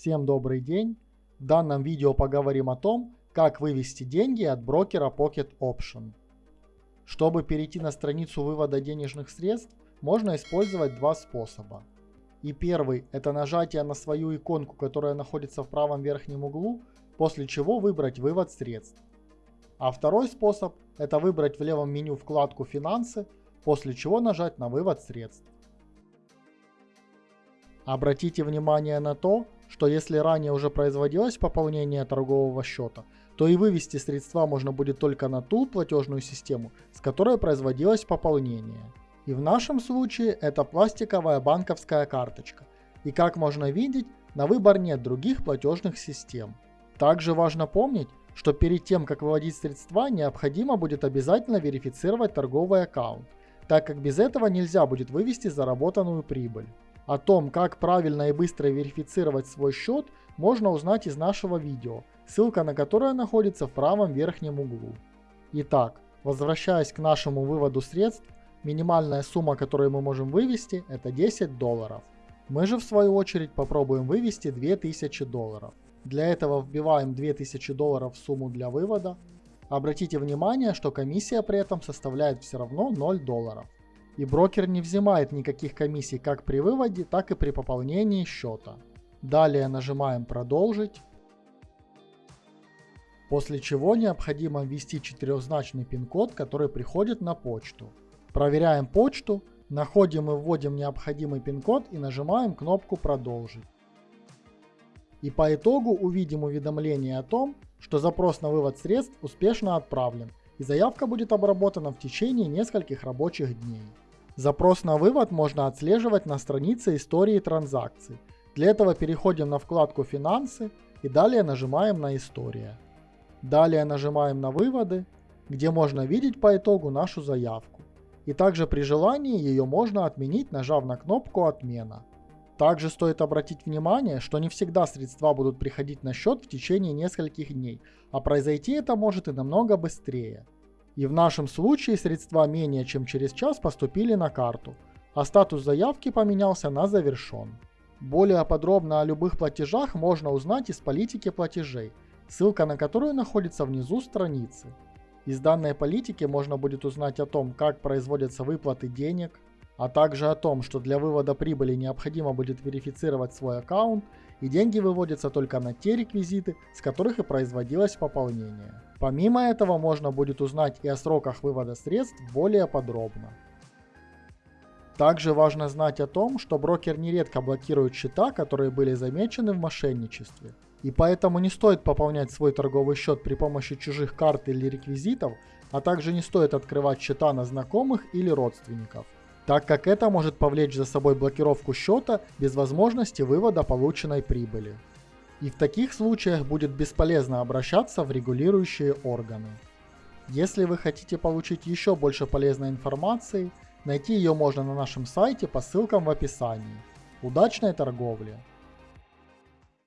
Всем добрый день! В данном видео поговорим о том, как вывести деньги от брокера Pocket Option. Чтобы перейти на страницу вывода денежных средств, можно использовать два способа. И первый – это нажатие на свою иконку, которая находится в правом верхнем углу, после чего выбрать вывод средств. А второй способ – это выбрать в левом меню вкладку «Финансы», после чего нажать на вывод средств. Обратите внимание на то, что если ранее уже производилось пополнение торгового счета, то и вывести средства можно будет только на ту платежную систему, с которой производилось пополнение. И в нашем случае это пластиковая банковская карточка. И как можно видеть, на выбор нет других платежных систем. Также важно помнить, что перед тем, как выводить средства, необходимо будет обязательно верифицировать торговый аккаунт, так как без этого нельзя будет вывести заработанную прибыль. О том, как правильно и быстро верифицировать свой счет, можно узнать из нашего видео, ссылка на которое находится в правом верхнем углу. Итак, возвращаясь к нашему выводу средств, минимальная сумма, которую мы можем вывести, это 10 долларов. Мы же в свою очередь попробуем вывести 2000 долларов. Для этого вбиваем 2000 долларов в сумму для вывода. Обратите внимание, что комиссия при этом составляет все равно 0 долларов и брокер не взимает никаких комиссий как при выводе, так и при пополнении счета. Далее нажимаем «Продолжить». После чего необходимо ввести четырехзначный пин-код, который приходит на почту. Проверяем почту, находим и вводим необходимый пин-код и нажимаем кнопку «Продолжить». И по итогу увидим уведомление о том, что запрос на вывод средств успешно отправлен, и заявка будет обработана в течение нескольких рабочих дней. Запрос на вывод можно отслеживать на странице истории транзакций. Для этого переходим на вкладку «Финансы» и далее нажимаем на «История». Далее нажимаем на «Выводы», где можно видеть по итогу нашу заявку. И также при желании ее можно отменить, нажав на кнопку «Отмена». Также стоит обратить внимание, что не всегда средства будут приходить на счет в течение нескольких дней, а произойти это может и намного быстрее. И в нашем случае средства менее чем через час поступили на карту, а статус заявки поменялся на завершен. Более подробно о любых платежах можно узнать из политики платежей, ссылка на которую находится внизу страницы. Из данной политики можно будет узнать о том, как производятся выплаты денег, а также о том, что для вывода прибыли необходимо будет верифицировать свой аккаунт и деньги выводятся только на те реквизиты, с которых и производилось пополнение. Помимо этого можно будет узнать и о сроках вывода средств более подробно. Также важно знать о том, что брокер нередко блокирует счета, которые были замечены в мошенничестве. И поэтому не стоит пополнять свой торговый счет при помощи чужих карт или реквизитов, а также не стоит открывать счета на знакомых или родственников так как это может повлечь за собой блокировку счета без возможности вывода полученной прибыли. И в таких случаях будет бесполезно обращаться в регулирующие органы. Если вы хотите получить еще больше полезной информации, найти ее можно на нашем сайте по ссылкам в описании. Удачной торговли!